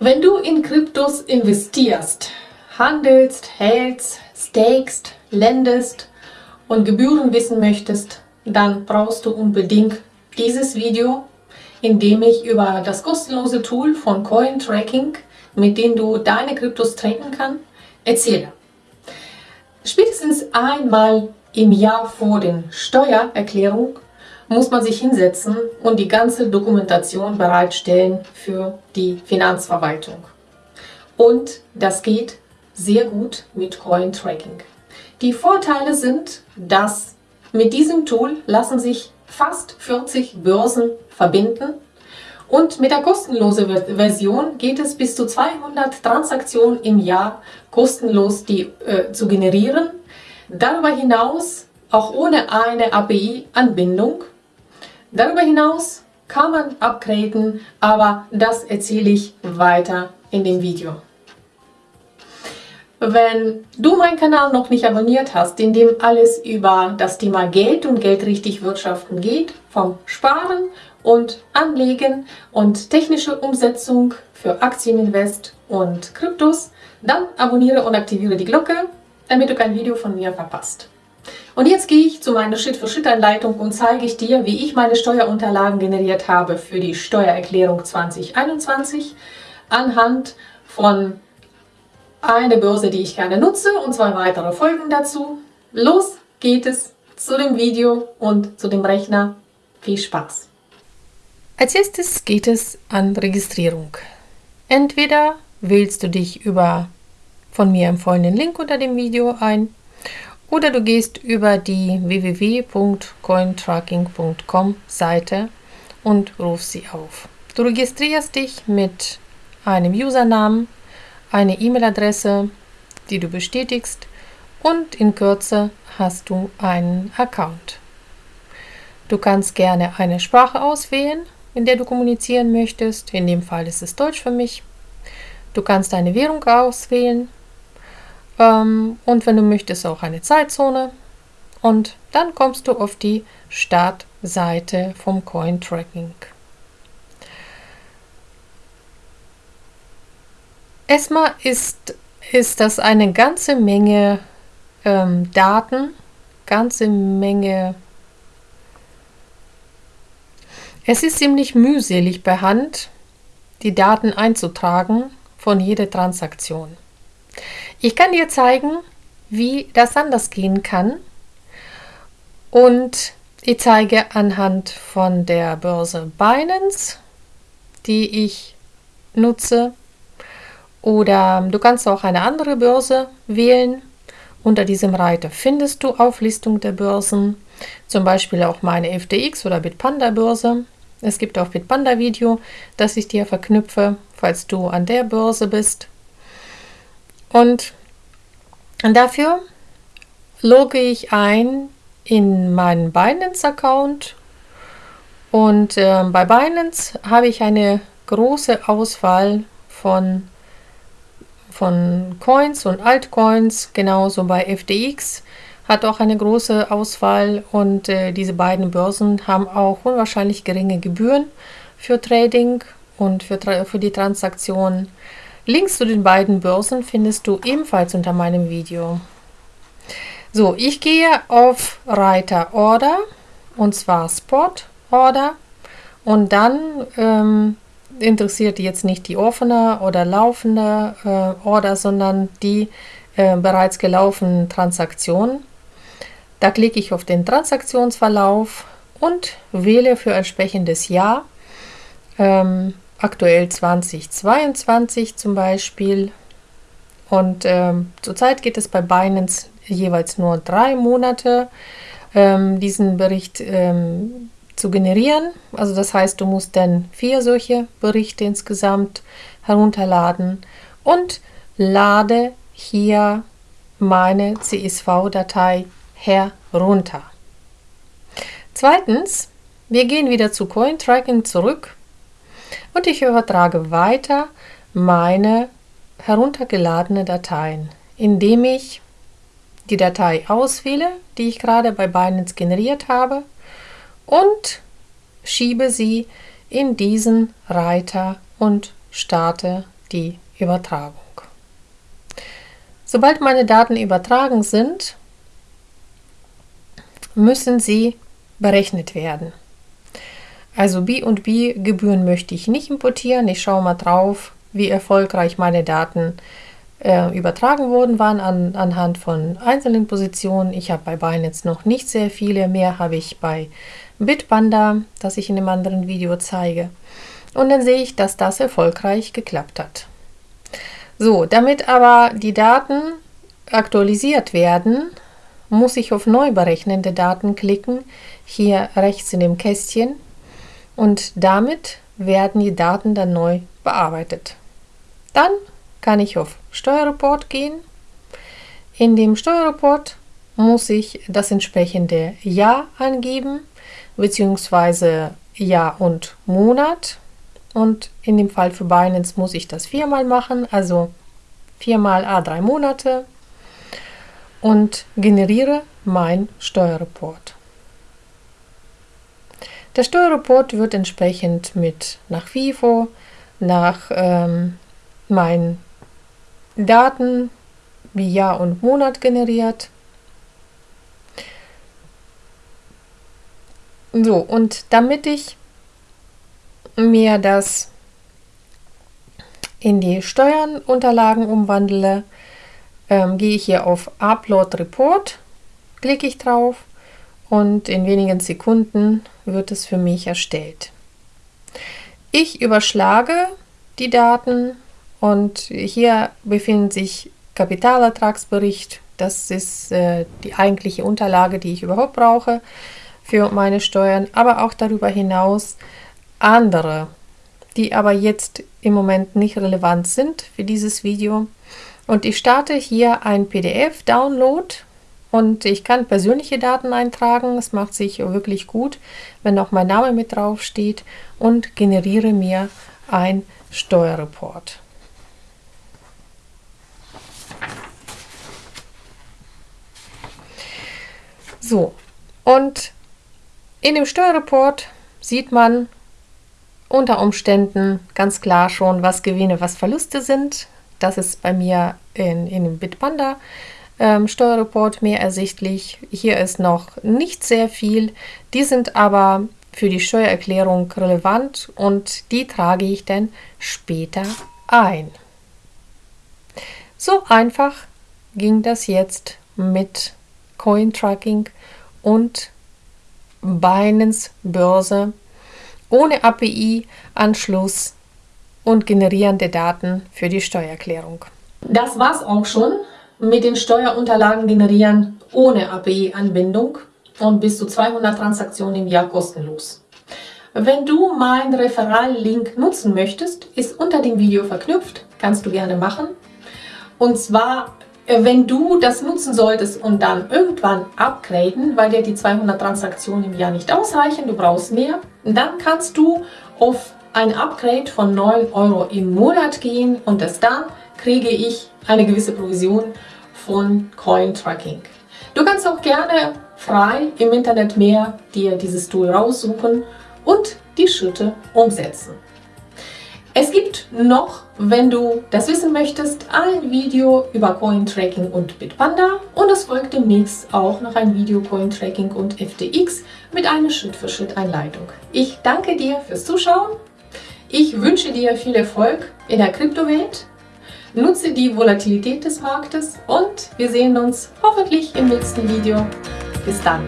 Wenn du in Kryptos investierst, handelst, hältst, stakest, lendest und Gebühren wissen möchtest, dann brauchst du unbedingt dieses Video, in dem ich über das kostenlose Tool von Cointracking, mit dem du deine Kryptos tracken kannst, erzähle. Spätestens einmal im Jahr vor der Steuererklärung muss man sich hinsetzen und die ganze Dokumentation bereitstellen für die Finanzverwaltung. Und das geht sehr gut mit Coin Tracking. Die Vorteile sind, dass mit diesem Tool lassen sich fast 40 Börsen verbinden und mit der kostenlosen Version geht es bis zu 200 Transaktionen im Jahr kostenlos die, äh, zu generieren. Darüber hinaus auch ohne eine API-Anbindung Darüber hinaus kann man upgraden, aber das erzähle ich weiter in dem Video. Wenn du meinen Kanal noch nicht abonniert hast, in dem alles über das Thema Geld und Geld richtig wirtschaften geht, vom Sparen und Anlegen und technische Umsetzung für Aktieninvest und Kryptos, dann abonniere und aktiviere die Glocke, damit du kein Video von mir verpasst. Und jetzt gehe ich zu meiner Schritt-für-Schritt-Anleitung und zeige ich dir, wie ich meine Steuerunterlagen generiert habe für die Steuererklärung 2021 anhand von einer Börse, die ich gerne nutze und zwei weitere Folgen dazu. Los geht es zu dem Video und zu dem Rechner. Viel Spaß! Als erstes geht es an Registrierung. Entweder wählst du dich über von mir empfohlenen Link unter dem Video ein oder du gehst über die www.cointracking.com Seite und rufst sie auf. Du registrierst dich mit einem Usernamen, eine E-Mail-Adresse, die du bestätigst und in Kürze hast du einen Account. Du kannst gerne eine Sprache auswählen, in der du kommunizieren möchtest. In dem Fall ist es Deutsch für mich. Du kannst eine Währung auswählen, ähm, und wenn du möchtest auch eine Zeitzone. Und dann kommst du auf die Startseite vom Coin Tracking. Erstmal ist, ist das eine ganze Menge ähm, Daten, ganze Menge. Es ist ziemlich mühselig per Hand, die Daten einzutragen von jeder Transaktion. Ich kann dir zeigen, wie das anders gehen kann. Und ich zeige anhand von der Börse Binance, die ich nutze. Oder du kannst auch eine andere Börse wählen. Unter diesem Reiter findest du Auflistung der Börsen, zum Beispiel auch meine FTX oder Bitpanda Börse. Es gibt auch Bitpanda Video, das ich dir verknüpfe, falls du an der Börse bist. Und dafür logge ich ein in meinen Binance-Account und äh, bei Binance habe ich eine große Auswahl von, von Coins und Altcoins, genauso bei FTX hat auch eine große Auswahl und äh, diese beiden Börsen haben auch unwahrscheinlich geringe Gebühren für Trading und für, für die Transaktionen. Links zu den beiden Börsen findest du ebenfalls unter meinem Video. So, ich gehe auf Reiter Order und zwar Spot Order und dann ähm, interessiert jetzt nicht die offene oder laufende äh, Order, sondern die äh, bereits gelaufenen Transaktionen. Da klicke ich auf den Transaktionsverlauf und wähle für entsprechendes Jahr ähm, aktuell 2022 zum Beispiel. Und ähm, zurzeit geht es bei Binance jeweils nur drei Monate, ähm, diesen Bericht ähm, zu generieren. Also das heißt, du musst dann vier solche Berichte insgesamt herunterladen und lade hier meine CSV-Datei herunter. Zweitens, wir gehen wieder zu Cointracking zurück und ich übertrage weiter meine heruntergeladene Dateien, indem ich die Datei auswähle, die ich gerade bei Binance generiert habe und schiebe sie in diesen Reiter und starte die Übertragung. Sobald meine Daten übertragen sind, müssen sie berechnet werden. Also B&B-Gebühren möchte ich nicht importieren. Ich schaue mal drauf, wie erfolgreich meine Daten äh, übertragen worden waren an, anhand von einzelnen Positionen. Ich habe bei Binance noch nicht sehr viele, mehr habe ich bei Bitpanda, das ich in einem anderen Video zeige. Und dann sehe ich, dass das erfolgreich geklappt hat. So, damit aber die Daten aktualisiert werden, muss ich auf Neu berechnende Daten klicken, hier rechts in dem Kästchen und damit werden die Daten dann neu bearbeitet. Dann kann ich auf Steuerreport gehen. In dem Steuerreport muss ich das entsprechende Jahr angeben, beziehungsweise Jahr und Monat. Und in dem Fall für Binance muss ich das viermal machen, also viermal A3 Monate und generiere mein Steuerreport. Der Steuerreport wird entsprechend mit nach FIFO, nach ähm, meinen Daten wie Jahr und Monat generiert. So, und damit ich mir das in die Steuernunterlagen umwandle, ähm, gehe ich hier auf Upload Report, klicke ich drauf und in wenigen Sekunden wird es für mich erstellt. Ich überschlage die Daten und hier befindet sich Kapitalertragsbericht. Das ist äh, die eigentliche Unterlage, die ich überhaupt brauche für meine Steuern, aber auch darüber hinaus andere, die aber jetzt im Moment nicht relevant sind für dieses Video. Und ich starte hier ein PDF-Download und ich kann persönliche Daten eintragen. Es macht sich wirklich gut, wenn auch mein Name mit drauf steht und generiere mir ein Steuerreport. So, und in dem Steuerreport sieht man unter Umständen ganz klar schon, was Gewinne, was Verluste sind. Das ist bei mir in, in dem Bitpanda ähm, Steuerreport mehr ersichtlich. Hier ist noch nicht sehr viel. Die sind aber für die Steuererklärung relevant und die trage ich dann später ein. So einfach ging das jetzt mit Coin-Tracking und Binance Börse ohne API-Anschluss und generierende Daten für die Steuererklärung. Das war's auch schon mit den Steuerunterlagen generieren ohne API-Anbindung und bis zu 200 Transaktionen im Jahr kostenlos. Wenn du meinen Referral-Link nutzen möchtest, ist unter dem Video verknüpft, kannst du gerne machen. Und zwar, äh, wenn du das nutzen solltest und dann irgendwann upgraden, weil dir die 200 Transaktionen im Jahr nicht ausreichen, du brauchst mehr, dann kannst du auf ein Upgrade von 9 Euro im Monat gehen und das dann kriege ich eine gewisse Provision von Coin Tracking. Du kannst auch gerne frei im Internet mehr dir dieses Tool raussuchen und die Schritte umsetzen. Es gibt noch, wenn du das wissen möchtest, ein Video über Coin Tracking und Bitpanda und es folgt demnächst auch noch ein Video Coin Tracking und FTX mit einer Schritt-für-Schritt-Einleitung. Ich danke dir fürs Zuschauen. Ich wünsche dir viel Erfolg in der Kryptowelt Nutze die Volatilität des Marktes und wir sehen uns hoffentlich im nächsten Video. Bis dann!